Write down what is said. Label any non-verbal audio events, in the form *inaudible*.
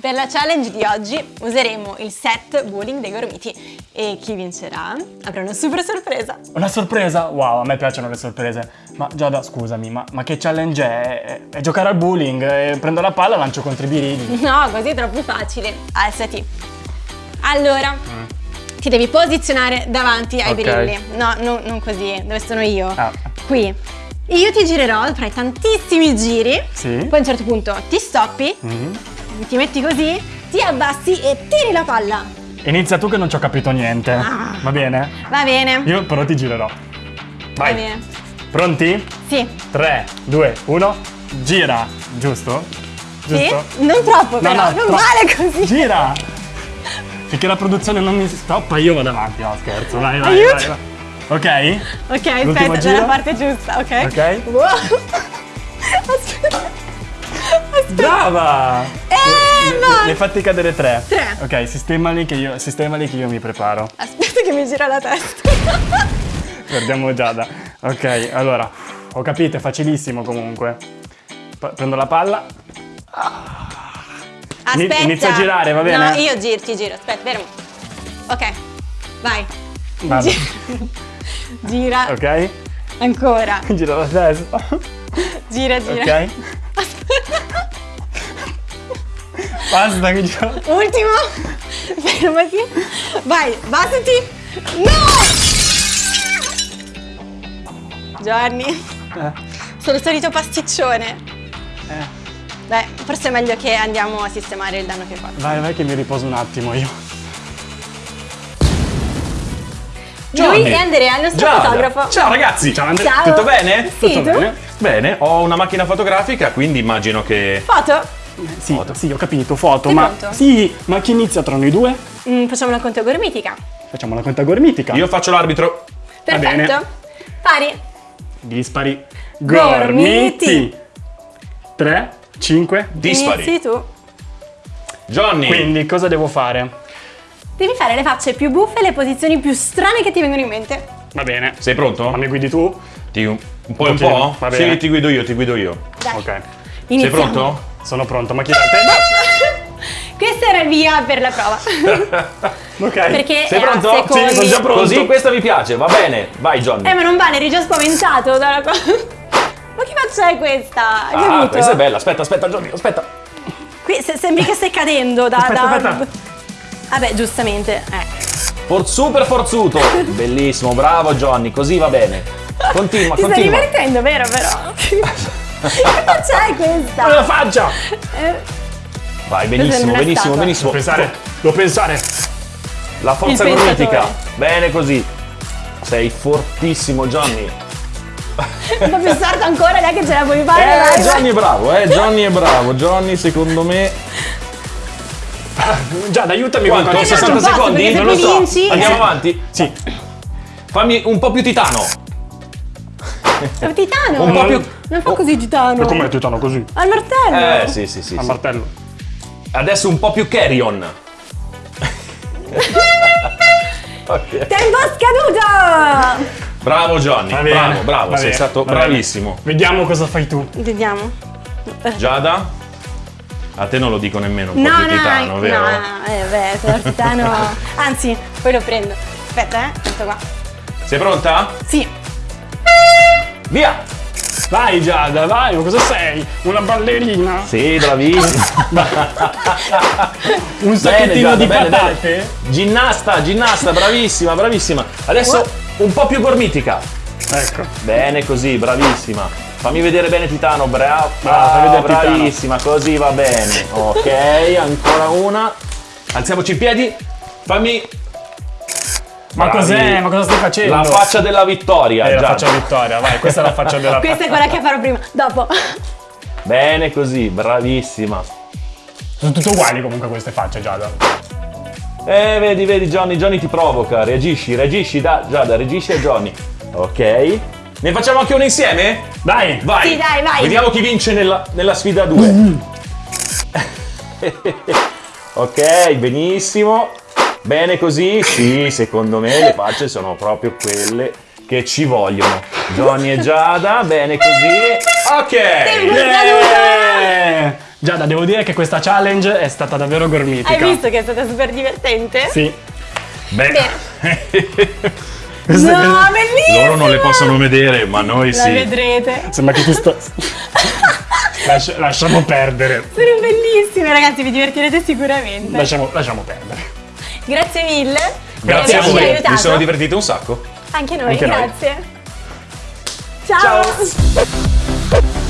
Per la challenge di oggi useremo il set bowling dei gormiti e chi vincerà avrà una super sorpresa. Una sorpresa? Wow, a me piacciono le sorprese. Ma Giada, scusami, ma, ma che challenge è? è? È giocare al bowling, e prendo la palla e lancio contro i birilli. *laughs* No, così è troppo facile. Alzati. Allora, mm. ti devi posizionare davanti ai okay. birilli. No, no, non così, dove sono io? Ah. Qui. Io ti girerò, farai tantissimi giri, sì. poi a un certo punto ti stoppi, mm ti metti così, ti abbassi e tiri la palla. Inizia tu che non ci ho capito niente. Ah. Va bene? Va bene. Io però ti girerò. Vai. Va bene. Pronti? Sì. 3, 2, 1, gira. Giusto? Giusto? Sì? Non troppo però, no, no, non tro vale così. Gira! Finché la produzione non mi stoppa io vado avanti. No, scherzo. Vai, vai, Aiuto. vai. vai. Ok? Ok, aspetta, dalla parte giusta, ok? Ok. Wow. Brava! Eh, no! Ne fatti cadere tre. Tre. Ok, sistemali che io, sistemali che io mi preparo. Aspetta che mi gira la testa. *laughs* Guardiamo Giada. Ok, allora, ho capito, è facilissimo comunque. Prendo la palla. Aspetta. Inizio a girare, va bene? No, io giro, ti giro. Aspetta, fermo. Ok, vai. Vado. *laughs* Gira. Ok. Ancora. *laughs* Gira la testa. Gira, gira. Ok. Basta che gioco. Ultimo. Fermati. Vai, basati. No! Giovanni. Eh. Sono il solito pasticcione. Eh. Beh, forse è meglio che andiamo a sistemare il danno che hai fatto. Vai, vai che mi riposo un attimo io. Giovanni. Lui è Andrea, il nostro Giada. fotografo. Ciao ragazzi! Ciao Andrea. Ciao. Tutto bene? Sì, Tutto tu? bene? Bene, ho una macchina fotografica, quindi immagino che... Foto? Sì, foto. sì, ho capito, foto, Sei ma... pronto? Sì, ma chi inizia tra noi due? Mm, facciamo una conta gormitica. Facciamo la conta gormitica. Io faccio l'arbitro. Perfetto. bene. Pari. Dispari. Gormiti. 3, 5. Dispari. Inizi tu. Johnny. Quindi cosa devo fare? Devi fare le facce più buffe e le posizioni più strane che ti vengono in mente. Va bene. Sei pronto? Ma mi guidi tu? Ti, un po' e un po'? Va bene. Sì, ti guido io, ti guido io. Dai. Ok. Iniziamo. Sei pronto? Sono pronto, ma chi da te? *laughs* Questo era il via per la prova. *laughs* ok. Perché Sei pronto? secondi. Sì, sono già pronto. Così questa mi piace, va bene. Vai Johnny. Eh, ma non vale, eri già spaventato dalla cosa. *laughs* Ma che faccia è questa? Hai ah, avuto? questa è bella. Aspetta, aspetta Johnny, aspetta. Qui se- sembri che stai cadendo da... Aspetta, da... aspetta. Vabbè, giustamente. Eh. For super forzuto. Bellissimo, bravo Johnny, così va bene. Continua, Ti stai continua. divertendo, vero però? Che faccia è questa? Cosa faccia? Eh, Vai, benissimo, non benissimo, benissimo. Devo pensare, devo pensare. La forza pensatore. Bene così. Sei fortissimo Johnny. po' più sarto ancora, dai che ce la puoi fare. Eh, dai, Johnny è bravo, eh, Johnny è bravo. Johnny secondo me... Giada, aiutami Quanto? con Eh, no, 60 non posso, secondi? Non lo so. vinci- Andiamo eh. avanti? Sì. Fammi un po' più titano. È un titano. Un po' più... Non fa così titano. Ma com'è titano così? Al martello. Eh, sì, sì, sì. Al sì. martello. Adesso un po' più carry-on. *laughs* ok. Tempo scaduto. Bravo Johnny, bene, bravo, bravo, va sei bene, stato va bene. bravissimo. Vediamo cosa fai tu. Vediamo. Giada? A te non lo dico nemmeno, un No, po' più no, titano, no, vero? no, eh, beh, *laughs* sono titano. Anzi, poi lo prendo. Aspetta, eh, questo qua. Sei pronta? Sì. Via! Vai Giada, vai, ma cosa sei? Una ballerina? Sì, bravissimo. *laughs* Un sacchettino Giada, di bene, patate? bene. Ginnasta, ginnasta, bravissima, bravissima. Adesso un po' più gormitica. Ecco. Bene così, bravissima. Fammi vedere bene Titano, brava, Brava, fai vedere Titano. bravissima, così va bene. Ok, ancora una. Alziamoci in piedi. Fammi Ma Bravi. cos'è? Ma cosa stai facendo? la faccia della vittoria. Eh, la faccia vittoria, vai, questa è la faccia della *laughs* Questa è quella che farò prima. Dopo. Bene così, bravissima. Sono tutte uguali comunque queste facce, Giada. Eh, vedi, vedi, Johnny, Johnny ti provoca. Reagisci, reagisci, da, Giada, reagisci a Johnny. Ok. Ne facciamo anche una insieme? Dai! Vai. Sì, dai, vai. Vediamo chi vince nella, nella sfida 2. *laughs* *laughs* ok, benissimo. Bene così? Sì, secondo me le facce sono proprio quelle che ci vogliono. Johnny e Giada, bene così. Ok. Yeah! Giada, devo dire che questa challenge è stata davvero gormitica. Hai visto che è stata super divertente? Sì. Beh. *laughs* no, bellissimo! Loro non le possono vedere, ma noi La sì. vedrete. Sembra che tu sto... *laughs* Lascia- lasciamo perdere. Sono bellissime, ragazzi, vi divertirete sicuramente. Lasciamo, lasciamo perdere. Grazie mille. Grazie a voi, mi sono divertito un sacco. Anche noi, Anche noi. grazie. Ciao. Ciao.